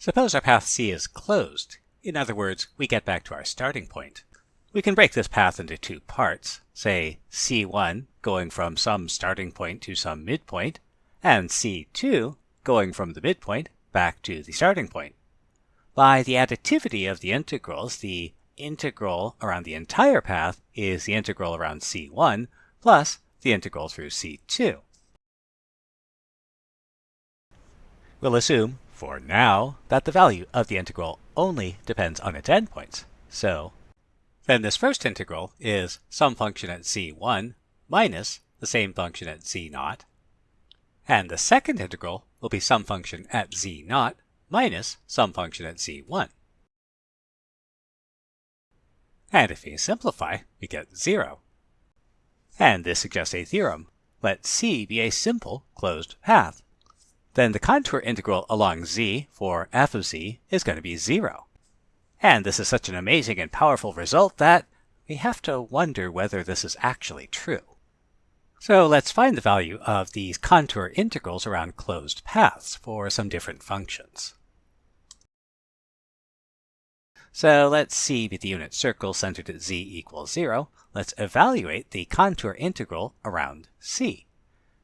Suppose our path C is closed. In other words, we get back to our starting point. We can break this path into two parts, say C1 going from some starting point to some midpoint, and C2 going from the midpoint back to the starting point. By the additivity of the integrals, the integral around the entire path is the integral around C1 plus the integral through C2. We'll assume, for now, that the value of the integral only depends on its endpoints. So then this first integral is some function at c1 minus the same function at z0. And the second integral will be some function at z0 minus some function at z1. And if we simplify, we get 0. And this suggests a theorem. Let C be a simple closed path. Then the contour integral along z for f of z is going to be 0. And this is such an amazing and powerful result that we have to wonder whether this is actually true. So let's find the value of these contour integrals around closed paths for some different functions. So let's see with the unit circle centered at z equals 0. Let's evaluate the contour integral around c.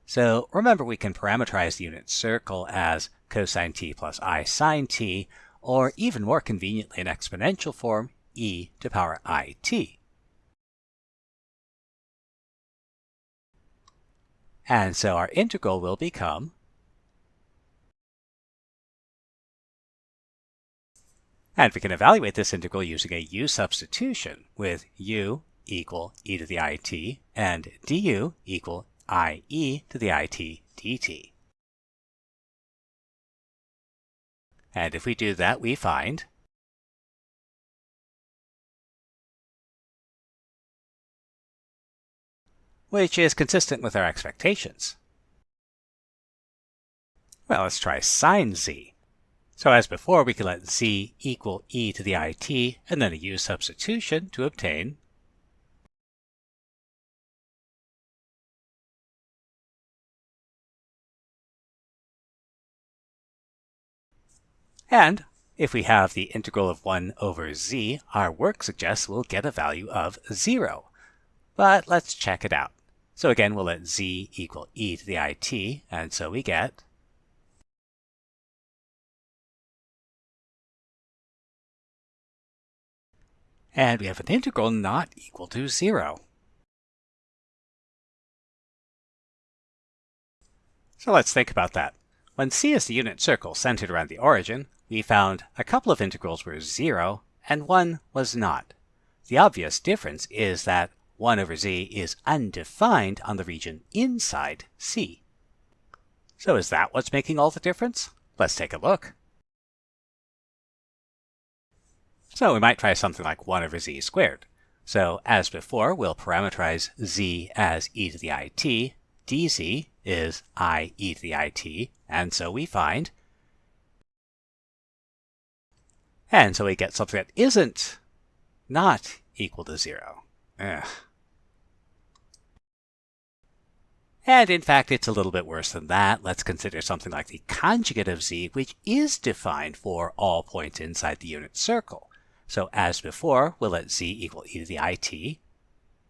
So remember we can parameterize the unit circle as cosine t plus i sine t, or even more conveniently in exponential form, e to the power it. And so our integral will become And we can evaluate this integral using a u substitution with u equal e to the it and du equal ie to the it dt. And if we do that, we find which is consistent with our expectations. Well, let's try sine z. So as before, we can let z equal e to the it and then a u substitution to obtain And if we have the integral of 1 over z, our work suggests we'll get a value of 0. But let's check it out. So again, we'll let z equal e to the it, and so we get and we have an integral not equal to 0. So let's think about that. When C is the unit circle centered around the origin, we found a couple of integrals were 0 and one was not. The obvious difference is that 1 over z is undefined on the region inside C. So is that what's making all the difference? Let's take a look. So we might try something like 1 over z squared. So as before, we'll parameterize z as e to the it, dz is i e to the it, and so we find. And so we get something that isn't not equal to 0. Ugh. And in fact, it's a little bit worse than that. Let's consider something like the conjugate of z, which is defined for all points inside the unit circle. So as before, we'll let z equal e to the it,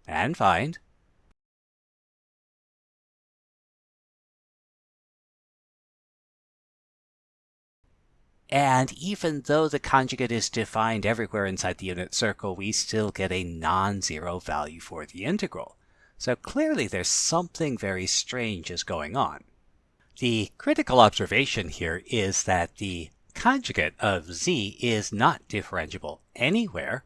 and find And even though the conjugate is defined everywhere inside the unit circle, we still get a non-zero value for the integral. So clearly there's something very strange is going on. The critical observation here is that the conjugate of z is not differentiable anywhere,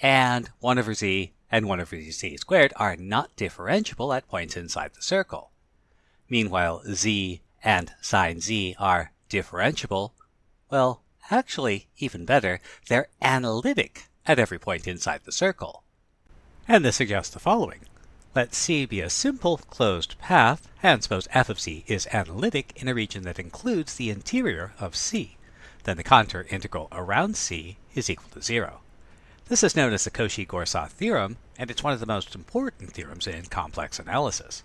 and 1 over z and 1 over z squared are not differentiable at points inside the circle. Meanwhile, z and sine z are differentiable well, actually, even better, they're analytic at every point inside the circle. And this suggests the following. Let C be a simple closed path, and suppose f of c is analytic in a region that includes the interior of C. Then the contour integral around C is equal to 0. This is known as the Cauchy-Goursat theorem, and it's one of the most important theorems in complex analysis.